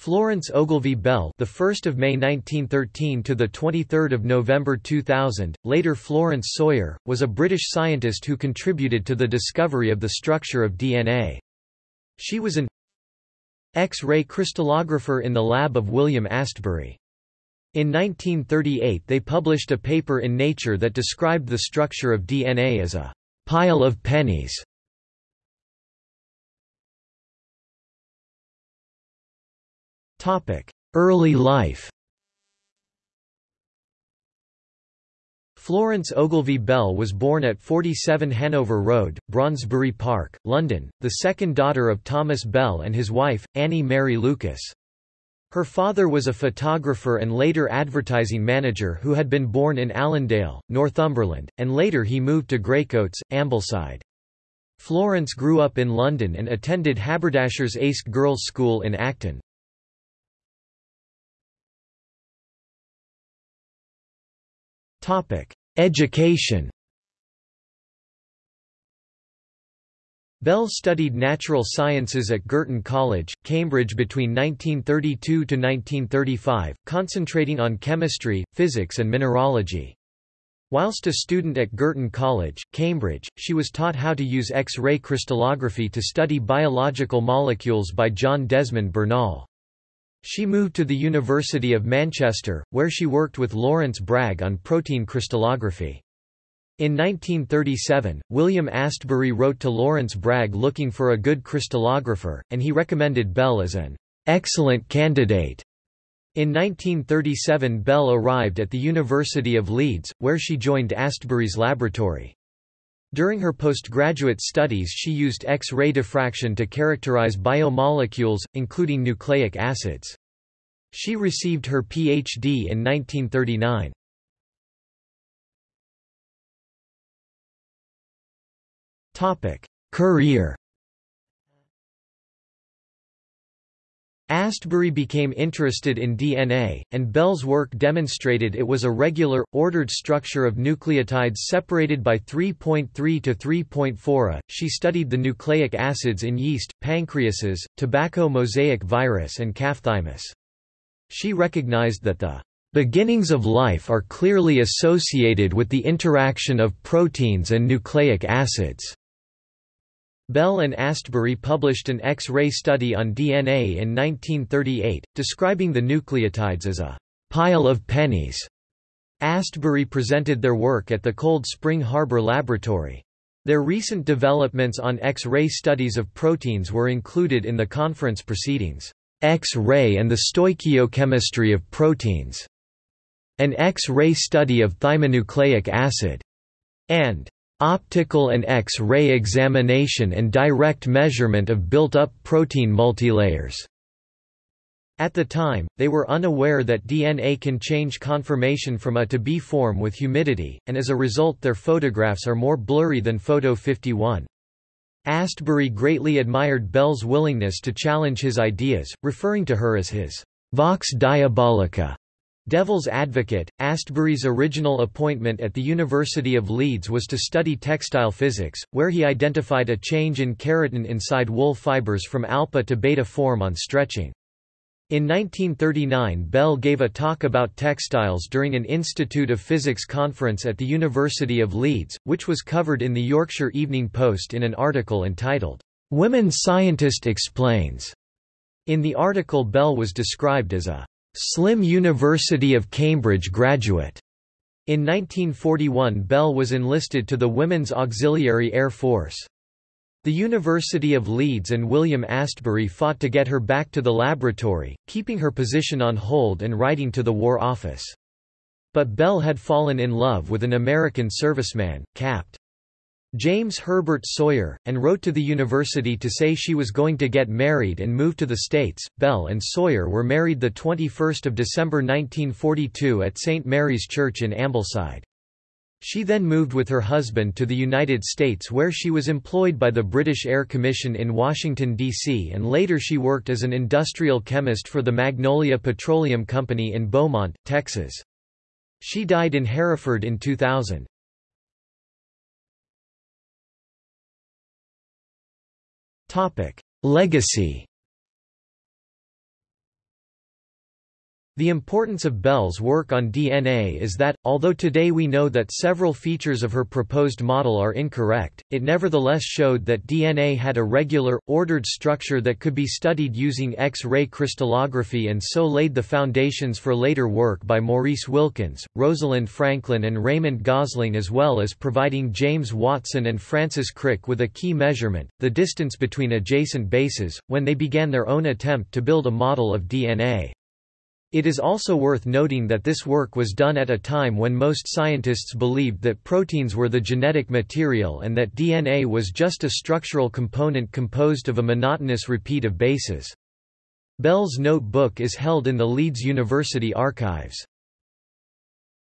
Florence Ogilvie Bell, the 1st of May 1913 to the 23rd of November 2000, later Florence Sawyer, was a British scientist who contributed to the discovery of the structure of DNA. She was an X-ray crystallographer in the lab of William Astbury. In 1938 they published a paper in Nature that described the structure of DNA as a pile of pennies. Early life Florence Ogilvie Bell was born at 47 Hanover Road, Brondesbury Park, London, the second daughter of Thomas Bell and his wife, Annie Mary Lucas. Her father was a photographer and later advertising manager who had been born in Allendale, Northumberland, and later he moved to Greycoats, Ambleside. Florence grew up in London and attended Haberdashers' Aske's Girls' School in Acton. Education Bell studied natural sciences at Girton College, Cambridge between 1932 to 1935, concentrating on chemistry, physics and mineralogy. Whilst a student at Girton College, Cambridge, she was taught how to use X-ray crystallography to study biological molecules by John Desmond Bernal. She moved to the University of Manchester, where she worked with Lawrence Bragg on protein crystallography. In 1937, William Astbury wrote to Lawrence Bragg looking for a good crystallographer, and he recommended Bell as an excellent candidate. In 1937 Bell arrived at the University of Leeds, where she joined Astbury's laboratory. During her postgraduate studies she used X-ray diffraction to characterize biomolecules, including nucleic acids. She received her Ph.D. in 1939. Career Astbury became interested in DNA, and Bell's work demonstrated it was a regular, ordered structure of nucleotides separated by 3.3 to 3.4 a. She studied the nucleic acids in yeast, pancreases, tobacco mosaic virus and calf thymus. She recognized that the beginnings of life are clearly associated with the interaction of proteins and nucleic acids. Bell and Astbury published an X-ray study on DNA in 1938, describing the nucleotides as a pile of pennies. Astbury presented their work at the Cold Spring Harbor Laboratory. Their recent developments on X-ray studies of proteins were included in the conference proceedings, X-ray and the stoichiochemistry of proteins, an X-ray study of thymonucleic acid, and optical and X-ray examination and direct measurement of built-up protein multilayers. At the time, they were unaware that DNA can change conformation from A to B form with humidity, and as a result their photographs are more blurry than Photo 51. Astbury greatly admired Bell's willingness to challenge his ideas, referring to her as his vox diabolica Devil's Advocate, Astbury's original appointment at the University of Leeds was to study textile physics, where he identified a change in keratin inside wool fibers from alpha to beta form on stretching. In 1939 Bell gave a talk about textiles during an Institute of Physics conference at the University of Leeds, which was covered in the Yorkshire Evening Post in an article entitled, "'Women Scientist Explains'". In the article Bell was described as a Slim University of Cambridge graduate. In 1941 Bell was enlisted to the Women's Auxiliary Air Force. The University of Leeds and William Astbury fought to get her back to the laboratory, keeping her position on hold and writing to the War Office. But Bell had fallen in love with an American serviceman, Capt. James Herbert Sawyer, and wrote to the university to say she was going to get married and move to the States. Bell and Sawyer were married 21 December 1942 at St. Mary's Church in Ambleside. She then moved with her husband to the United States where she was employed by the British Air Commission in Washington, D.C. and later she worked as an industrial chemist for the Magnolia Petroleum Company in Beaumont, Texas. She died in Hereford in 2000. Topic: Legacy. The importance of Bell's work on DNA is that, although today we know that several features of her proposed model are incorrect, it nevertheless showed that DNA had a regular, ordered structure that could be studied using X-ray crystallography and so laid the foundations for later work by Maurice Wilkins, Rosalind Franklin and Raymond Gosling as well as providing James Watson and Francis Crick with a key measurement, the distance between adjacent bases, when they began their own attempt to build a model of DNA. It is also worth noting that this work was done at a time when most scientists believed that proteins were the genetic material and that DNA was just a structural component composed of a monotonous repeat of bases. Bell's notebook is held in the Leeds University archives.